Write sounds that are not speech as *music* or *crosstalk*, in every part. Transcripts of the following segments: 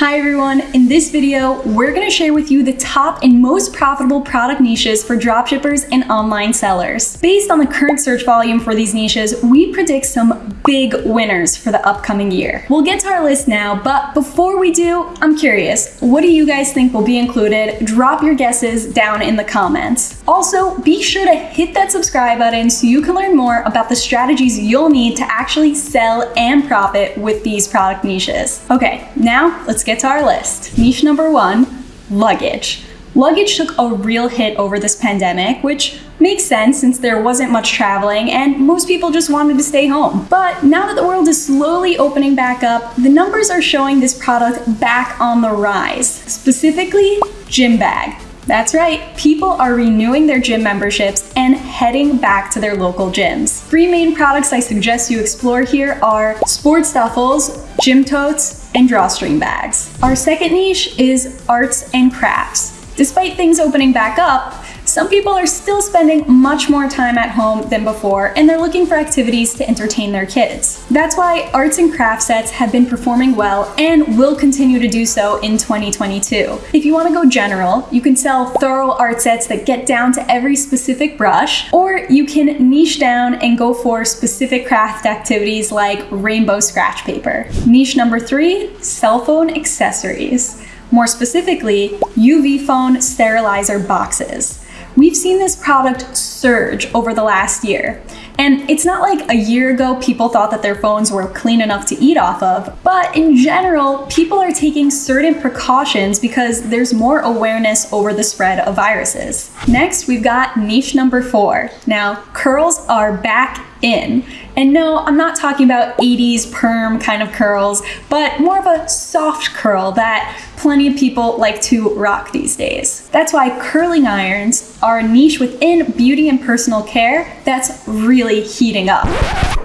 Hi everyone, in this video, we're gonna share with you the top and most profitable product niches for dropshippers and online sellers. Based on the current search volume for these niches, we predict some big winners for the upcoming year. We'll get to our list now, but before we do, I'm curious, what do you guys think will be included? Drop your guesses down in the comments. Also, be sure to hit that subscribe button so you can learn more about the strategies you'll need to actually sell and profit with these product niches. Okay, now let's get to our list. Niche number one, luggage. Luggage took a real hit over this pandemic, which makes sense since there wasn't much traveling and most people just wanted to stay home. But now that the world is slowly opening back up, the numbers are showing this product back on the rise. Specifically, gym bag. That's right, people are renewing their gym memberships and heading back to their local gyms. Three main products I suggest you explore here are sports duffels, gym totes, and drawstring bags. Our second niche is arts and crafts. Despite things opening back up, some people are still spending much more time at home than before, and they're looking for activities to entertain their kids. That's why arts and craft sets have been performing well and will continue to do so in 2022. If you want to go general, you can sell thorough art sets that get down to every specific brush, or you can niche down and go for specific craft activities like rainbow scratch paper. Niche number three, cell phone accessories. More specifically, UV phone sterilizer boxes. We've seen this product surge over the last year. And it's not like a year ago people thought that their phones were clean enough to eat off of, but in general, people are taking certain precautions because there's more awareness over the spread of viruses. Next, we've got niche number four. Now, curls are back in. And no, I'm not talking about 80s perm kind of curls, but more of a soft curl that plenty of people like to rock these days. That's why curling irons are a niche within beauty and personal care that's really heating up.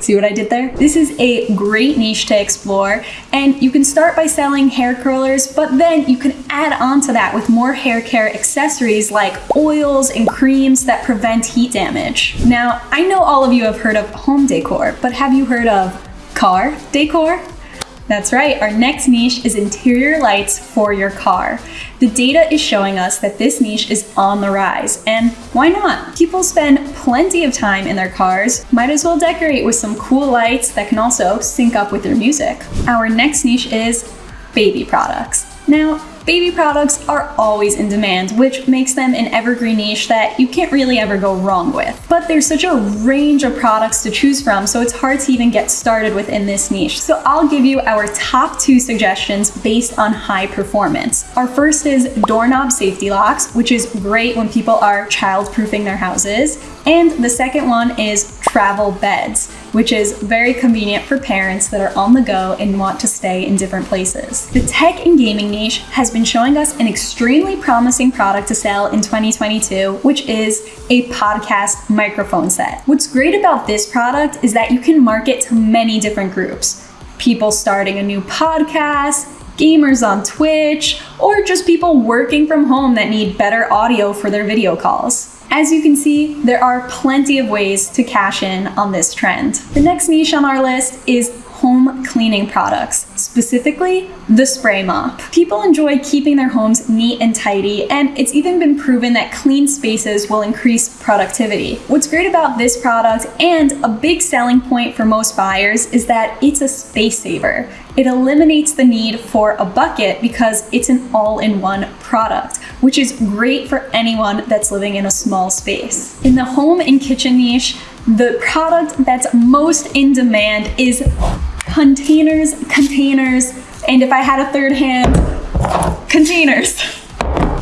See what I did there? This is a great niche to explore and you can start by selling hair curlers, but then you can add on to that with more hair care accessories like oils and creams that prevent heat damage. Now, I know all of you have heard of home decor, but have you heard of car decor? That's right, our next niche is interior lights for your car. The data is showing us that this niche is on the rise, and why not? People spend plenty of time in their cars, might as well decorate with some cool lights that can also sync up with their music. Our next niche is baby products. Now, Baby products are always in demand, which makes them an evergreen niche that you can't really ever go wrong with. But there's such a range of products to choose from, so it's hard to even get started within this niche. So I'll give you our top two suggestions based on high performance. Our first is doorknob safety locks, which is great when people are child-proofing their houses. And the second one is travel beds, which is very convenient for parents that are on the go and want to stay in different places. The tech and gaming niche has been showing us an extremely promising product to sell in 2022, which is a podcast microphone set. What's great about this product is that you can market to many different groups. People starting a new podcast, gamers on Twitch, or just people working from home that need better audio for their video calls. As you can see, there are plenty of ways to cash in on this trend. The next niche on our list is home cleaning products, specifically the spray mop. People enjoy keeping their homes neat and tidy, and it's even been proven that clean spaces will increase productivity. What's great about this product, and a big selling point for most buyers, is that it's a space saver. It eliminates the need for a bucket because it's an all-in-one product, which is great for anyone that's living in a small space. In the home and kitchen niche, the product that's most in demand is containers, containers, and if I had a third hand, containers. *laughs*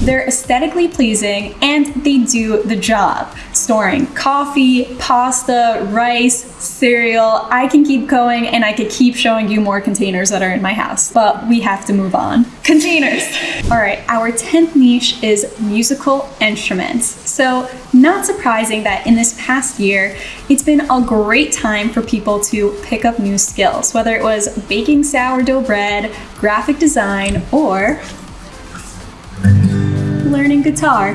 They're aesthetically pleasing and they do the job. Storing coffee, pasta, rice, cereal. I can keep going and I could keep showing you more containers that are in my house, but we have to move on. *laughs* Containers. All right, our 10th niche is musical instruments. So not surprising that in this past year, it's been a great time for people to pick up new skills, whether it was baking sourdough bread, graphic design, or learning guitar.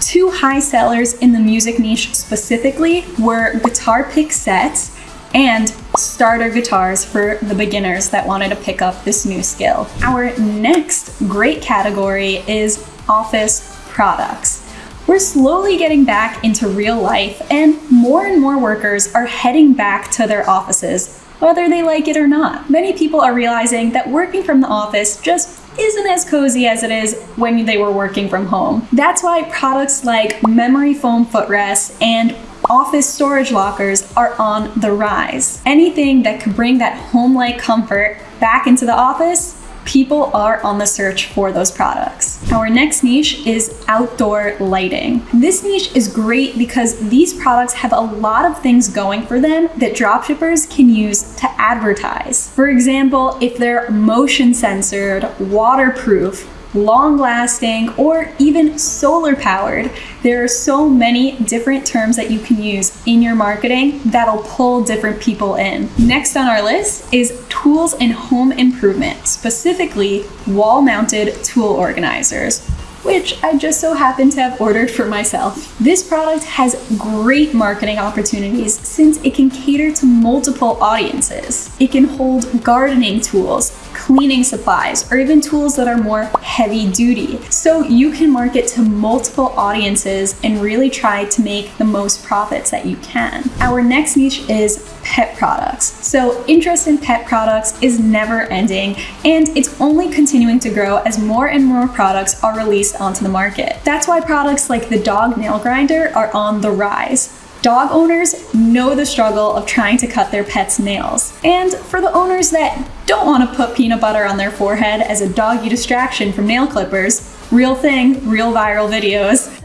Two high sellers in the music niche specifically were guitar pick sets and starter guitars for the beginners that wanted to pick up this new skill. Our next great category is office products. We're slowly getting back into real life, and more and more workers are heading back to their offices, whether they like it or not. Many people are realizing that working from the office just isn't as cozy as it is when they were working from home. That's why products like memory foam footrests and office storage lockers are on the rise. Anything that could bring that home-like comfort back into the office people are on the search for those products. Our next niche is outdoor lighting. This niche is great because these products have a lot of things going for them that dropshippers can use to advertise. For example, if they're motion sensored, waterproof, long lasting, or even solar powered. There are so many different terms that you can use in your marketing that'll pull different people in. Next on our list is tools and home improvement, specifically wall mounted tool organizers which I just so happen to have ordered for myself. This product has great marketing opportunities since it can cater to multiple audiences. It can hold gardening tools, cleaning supplies, or even tools that are more heavy duty. So you can market to multiple audiences and really try to make the most profits that you can. Our next niche is pet products. So interest in pet products is never ending and it's only continuing to grow as more and more products are released onto the market. That's why products like the dog nail grinder are on the rise. Dog owners know the struggle of trying to cut their pet's nails. And for the owners that don't want to put peanut butter on their forehead as a doggy distraction from nail clippers, real thing, real viral videos.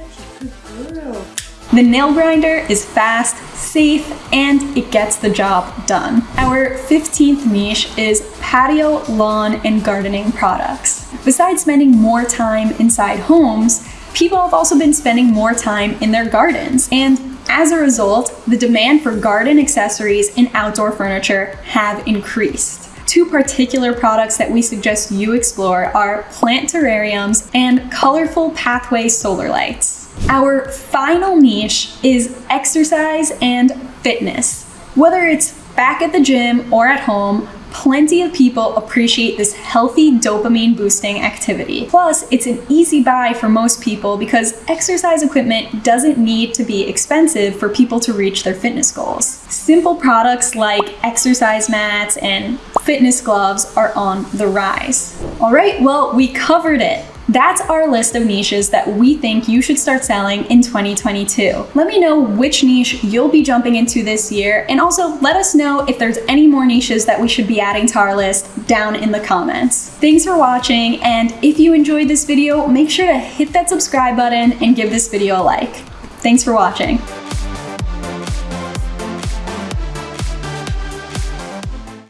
The nail grinder is fast, safe, and it gets the job done. Our 15th niche is patio, lawn, and gardening products. Besides spending more time inside homes, people have also been spending more time in their gardens. And as a result, the demand for garden accessories and outdoor furniture have increased. Two particular products that we suggest you explore are plant terrariums and colorful pathway solar lights. Our final niche is exercise and fitness. Whether it's back at the gym or at home, Plenty of people appreciate this healthy dopamine boosting activity. Plus, it's an easy buy for most people because exercise equipment doesn't need to be expensive for people to reach their fitness goals. Simple products like exercise mats and fitness gloves are on the rise. All right, well, we covered it. That's our list of niches that we think you should start selling in 2022. Let me know which niche you'll be jumping into this year, and also let us know if there's any more niches that we should be adding to our list down in the comments. Thanks for watching, and if you enjoyed this video, make sure to hit that subscribe button and give this video a like. Thanks for watching.